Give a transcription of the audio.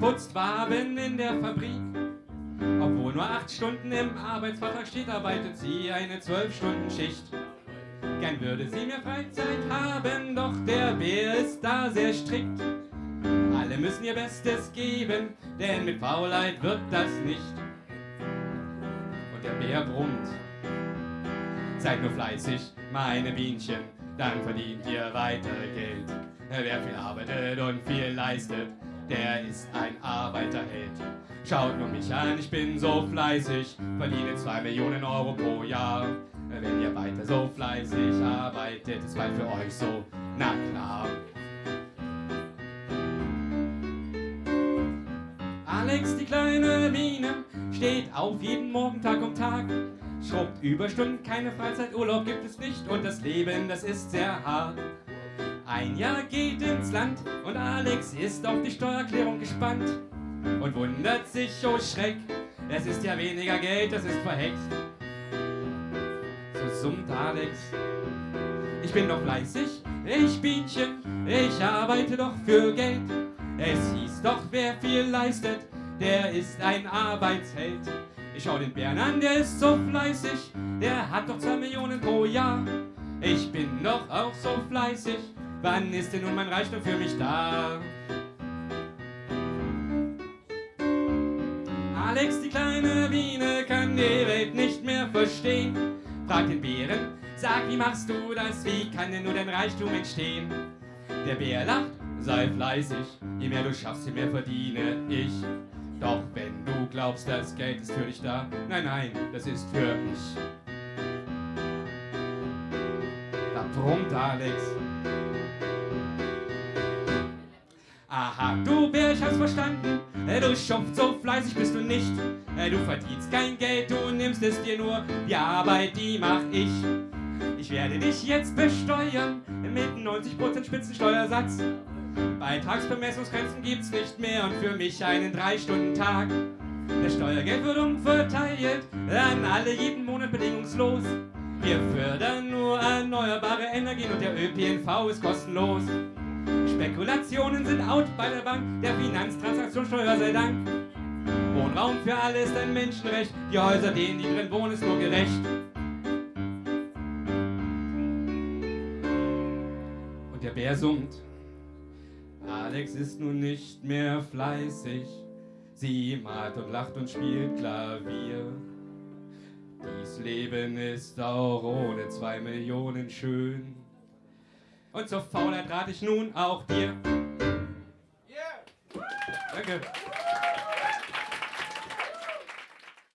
putzt Waben in der Fabrik. Obwohl nur acht Stunden im Arbeitsvertrag steht, arbeitet sie eine zwölf Stunden Schicht. Gern würde sie mehr Freizeit haben, doch der Bär ist da sehr strikt. Alle müssen ihr Bestes geben, denn mit Faulheit wird das nicht. Und der Bär brummt. Seid nur fleißig, meine Bienchen, dann verdient ihr weiter Geld. Wer viel arbeitet und viel leistet, der ist ein Arbeiterheld. Schaut nur mich an, ich bin so fleißig, verdiene zwei Millionen Euro pro Jahr. Wenn ihr weiter so fleißig arbeitet, ist bald für euch so, na klar. Alex, die kleine Biene, steht auf jeden Morgen Tag um Tag. Schrubbt Überstunden, keine Freizeiturlaub gibt es nicht und das Leben, das ist sehr hart. Ein Jahr geht ins Land und Alex ist auf die Steuererklärung gespannt und wundert sich, oh Schreck, es ist ja weniger Geld, das ist verhext. So summt Alex, ich bin doch fleißig, ich Bienchen, ich arbeite doch für Geld. Es hieß doch, wer viel leistet, der ist ein Arbeitsheld. Ich schau den Bären an, der ist so fleißig, der hat doch zwei Millionen pro Jahr. Ich bin doch auch so fleißig, wann ist denn nun mein Reichtum für mich da? Alex, die kleine Biene, kann die Welt nicht mehr verstehen. Fragt den Bären, sag, wie machst du das? Wie kann denn nur dein Reichtum entstehen? Der Bär lacht, sei fleißig, je mehr du schaffst, je mehr verdiene ich. Doch wenn du glaubst, das Geld ist für dich da, nein, nein, das ist für mich. Da brummt Alex. Bär, ich hab's verstanden. Äh, Du schupft so fleißig bist du nicht. Äh, Du verdienst kein Geld, du nimmst es dir nur. Die Arbeit, die mach ich. Ich werde dich jetzt besteuern mit 90% Spitzensteuersatz. Beitragsbemessungsgrenzen gibt's nicht mehr und für mich einen 3-Stunden-Tag. Das Steuergeld wird umverteilt an alle jeden Monat bedingungslos. Wir fördern nur erneuerbare Energien und der ÖPNV ist kostenlos. Spekulationen sind out bei der Bank, der Finanztransaktionssteuer sei Dank. Wohnraum für alle ist ein Menschenrecht, die Häuser, denen die drin wohnen, ist nur gerecht. Und der Bär summt. Alex ist nun nicht mehr fleißig, sie malt und lacht und spielt Klavier. Dies Leben ist auch ohne zwei Millionen schön. Und zur Faulheit rate ich nun auch dir. Danke.